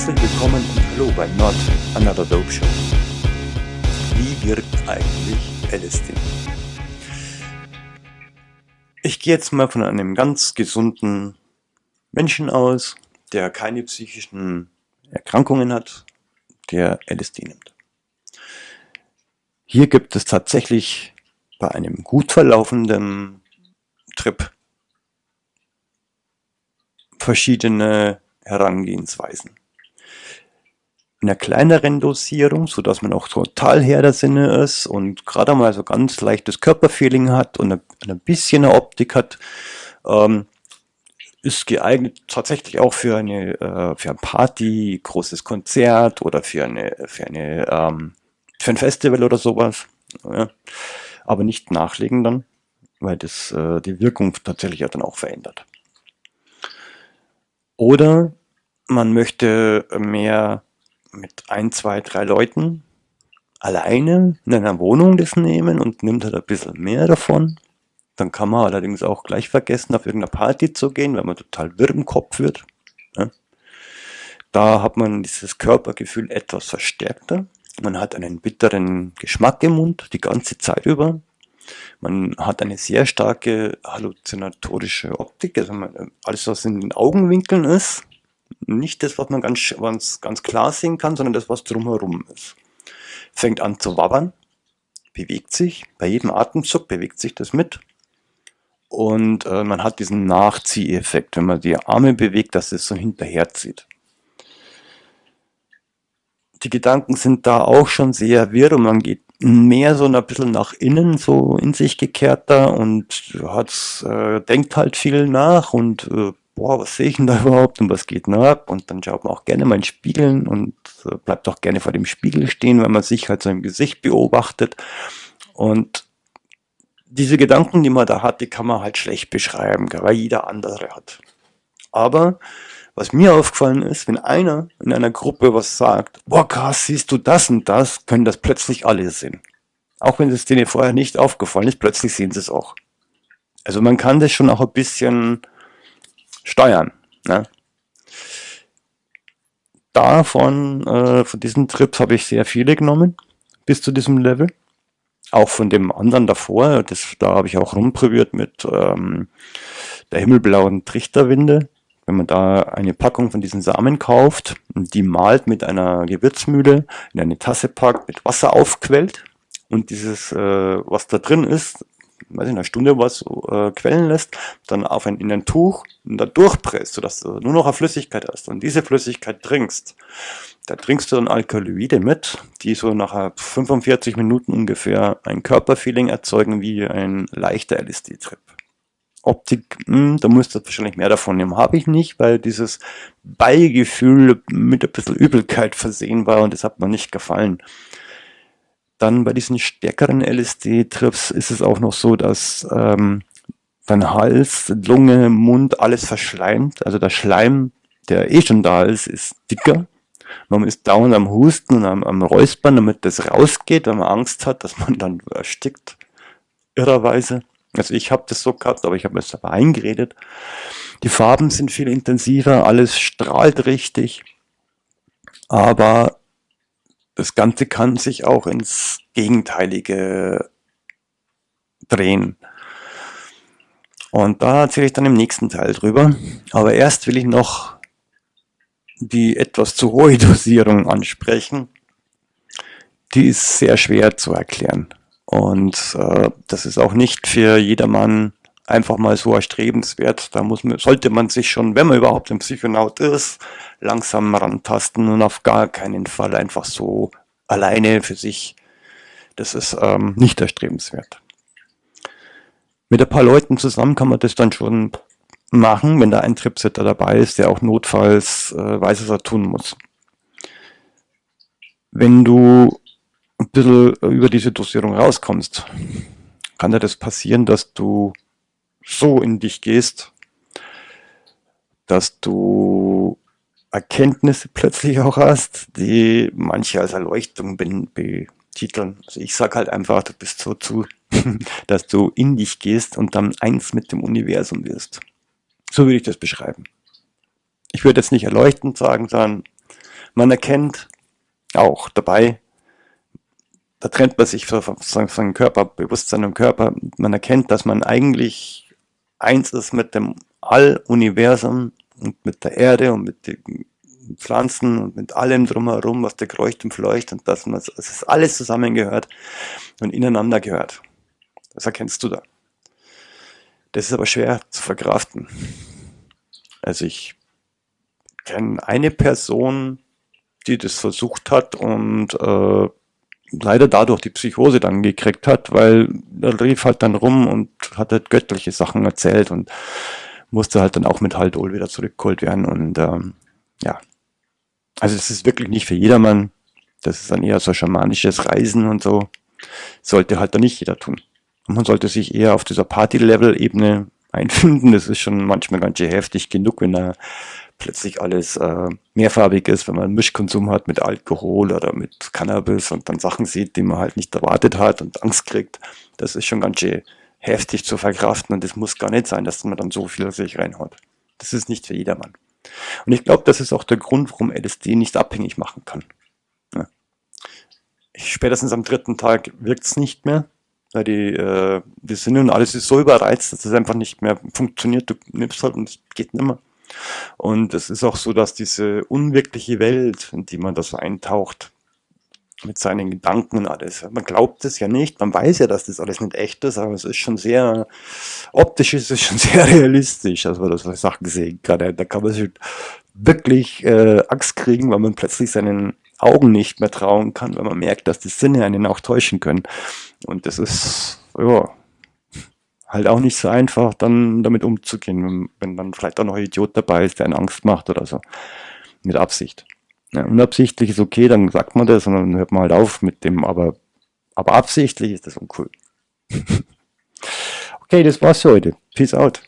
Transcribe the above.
Herzlich willkommen und hallo bei Not Another Dope Show. Wie wirkt eigentlich LSD? Ich gehe jetzt mal von einem ganz gesunden Menschen aus, der keine psychischen Erkrankungen hat, der LSD nimmt. Hier gibt es tatsächlich bei einem gut verlaufenden Trip verschiedene Herangehensweisen. In einer kleineren Dosierung, so dass man auch total Herr der Sinne ist und gerade mal so ganz leichtes Körperfeeling hat und ein bisschen eine Optik hat, ähm, ist geeignet tatsächlich auch für eine äh, für ein Party, großes Konzert oder für eine für eine ähm, für ein Festival oder sowas. Ja. Aber nicht nachlegen dann, weil das äh, die Wirkung tatsächlich ja dann auch verändert. Oder man möchte mehr mit ein, zwei, drei Leuten alleine in einer Wohnung das nehmen und nimmt halt ein bisschen mehr davon. Dann kann man allerdings auch gleich vergessen, auf irgendeine Party zu gehen, weil man total wirr im Kopf wird. Ja. Da hat man dieses Körpergefühl etwas verstärkter. Man hat einen bitteren Geschmack im Mund die ganze Zeit über. Man hat eine sehr starke halluzinatorische Optik, also man, alles was in den Augenwinkeln ist, nicht das, was man ganz, ganz, ganz klar sehen kann, sondern das, was drumherum ist. Fängt an zu wabbern, bewegt sich, bei jedem Atemzug bewegt sich das mit. Und äh, man hat diesen Nachzieheffekt, wenn man die Arme bewegt, dass es so hinterherzieht. Die Gedanken sind da auch schon sehr wirr und man geht mehr so ein bisschen nach innen, so in sich gekehrter und hat, äh, denkt halt viel nach und äh, boah, was sehe ich denn da überhaupt und was geht denn ab? Und dann schaut man auch gerne mal in Spiegeln und äh, bleibt auch gerne vor dem Spiegel stehen, wenn man sich halt so im Gesicht beobachtet. Und diese Gedanken, die man da hat, die kann man halt schlecht beschreiben, weil jeder andere hat. Aber was mir aufgefallen ist, wenn einer in einer Gruppe was sagt, boah krass, siehst du das und das, können das plötzlich alle sehen. Auch wenn es denen vorher nicht aufgefallen ist, plötzlich sehen sie es auch. Also man kann das schon auch ein bisschen steuern. Ne? Davon, äh, von diesen Trips habe ich sehr viele genommen, bis zu diesem Level. Auch von dem anderen davor, das, da habe ich auch rumprobiert mit ähm, der himmelblauen Trichterwinde wenn man da eine Packung von diesen Samen kauft und die malt mit einer Gewürzmühle in eine Tasse packt, mit Wasser aufquellt und dieses, äh, was da drin ist, weiß ich, eine Stunde was äh, quellen lässt, dann auf ein, in ein Tuch und da durchpresst, sodass du nur noch eine Flüssigkeit hast und diese Flüssigkeit trinkst. Da trinkst du dann Alkaloide mit, die so nach 45 Minuten ungefähr ein Körperfeeling erzeugen wie ein leichter LSD-Trip. Optik, mh, hm, da musst du wahrscheinlich mehr davon nehmen. Habe ich nicht, weil dieses Beigefühl mit ein bisschen Übelkeit versehen war und das hat mir nicht gefallen. Dann bei diesen stärkeren LSD-Trips ist es auch noch so, dass ähm, dein Hals, Lunge, Mund, alles verschleimt. Also der Schleim, der eh schon da ist, ist dicker. Man ist dauernd am Husten und am, am Räuspern, damit das rausgeht, wenn man Angst hat, dass man dann erstickt. Irrerweise. Also ich habe das so gehabt, aber ich habe es aber eingeredet. Die Farben sind viel intensiver, alles strahlt richtig, aber das Ganze kann sich auch ins Gegenteilige drehen. Und da erzähle ich dann im nächsten Teil drüber. Aber erst will ich noch die etwas zu hohe Dosierung ansprechen. Die ist sehr schwer zu erklären. Und äh, das ist auch nicht für jedermann einfach mal so erstrebenswert. Da muss man, sollte man sich schon, wenn man überhaupt ein Psychonaut ist, langsam rantasten und auf gar keinen Fall einfach so alleine für sich. Das ist ähm, nicht erstrebenswert. Mit ein paar Leuten zusammen kann man das dann schon machen, wenn da ein Tripsitter dabei ist, der auch notfalls äh, weiß, was er tun muss. Wenn du ein bisschen über diese Dosierung rauskommst, kann dir das passieren, dass du so in dich gehst, dass du Erkenntnisse plötzlich auch hast, die manche als Erleuchtung betiteln. Also ich sag halt einfach, du bist so zu, dass du in dich gehst und dann eins mit dem Universum wirst. So würde ich das beschreiben. Ich würde jetzt nicht erleuchtend sagen, sondern Man erkennt auch dabei, da trennt man sich von seinem Körper, Bewusstsein und Körper. Man erkennt, dass man eigentlich eins ist mit dem All-Universum und mit der Erde und mit den Pflanzen und mit allem drumherum, was der kreucht und fleucht und dass man, es ist alles zusammengehört und ineinander gehört. Das erkennst du da. Das ist aber schwer zu verkraften. Also ich kenne eine Person, die das versucht hat und äh, leider dadurch die Psychose dann gekriegt hat, weil er rief halt dann rum und hat halt göttliche Sachen erzählt und musste halt dann auch mit Haldol wieder zurückgeholt werden und ähm, ja. Also es ist wirklich nicht für jedermann. Das ist dann eher so schamanisches Reisen und so. Sollte halt dann nicht jeder tun. Und man sollte sich eher auf dieser Party-Level-Ebene einfinden. Das ist schon manchmal ganz schön heftig genug, wenn da plötzlich alles äh, mehrfarbig ist, wenn man einen Mischkonsum hat mit Alkohol oder mit Cannabis und dann Sachen sieht, die man halt nicht erwartet hat und Angst kriegt. Das ist schon ganz schön heftig zu verkraften und es muss gar nicht sein, dass man dann so viel sich reinhaut. Das ist nicht für jedermann. Und ich glaube, das ist auch der Grund, warum LSD nicht abhängig machen kann. Ja. Spätestens am dritten Tag wirkt es nicht mehr, weil die, äh, die Sinne und alles ist so überreizt, dass es einfach nicht mehr funktioniert. Du nimmst halt und es geht nicht mehr. Und es ist auch so, dass diese unwirkliche Welt, in die man da so eintaucht, mit seinen Gedanken und alles. Man glaubt es ja nicht, man weiß ja, dass das alles nicht echt ist, aber es ist schon sehr, optisch ist es schon sehr realistisch, als man das bei Sachen sehen kann. Da kann man sich wirklich äh, Angst kriegen, weil man plötzlich seinen Augen nicht mehr trauen kann, weil man merkt, dass die Sinne einen auch täuschen können. Und das ist, ja, halt auch nicht so einfach, dann damit umzugehen, wenn, dann vielleicht auch noch ein Idiot dabei ist, der einen Angst macht oder so. Mit Absicht. Ja, unabsichtlich ist okay, dann sagt man das und dann hört man halt auf mit dem, aber, aber absichtlich ist das uncool. okay, das war's für heute. Peace out.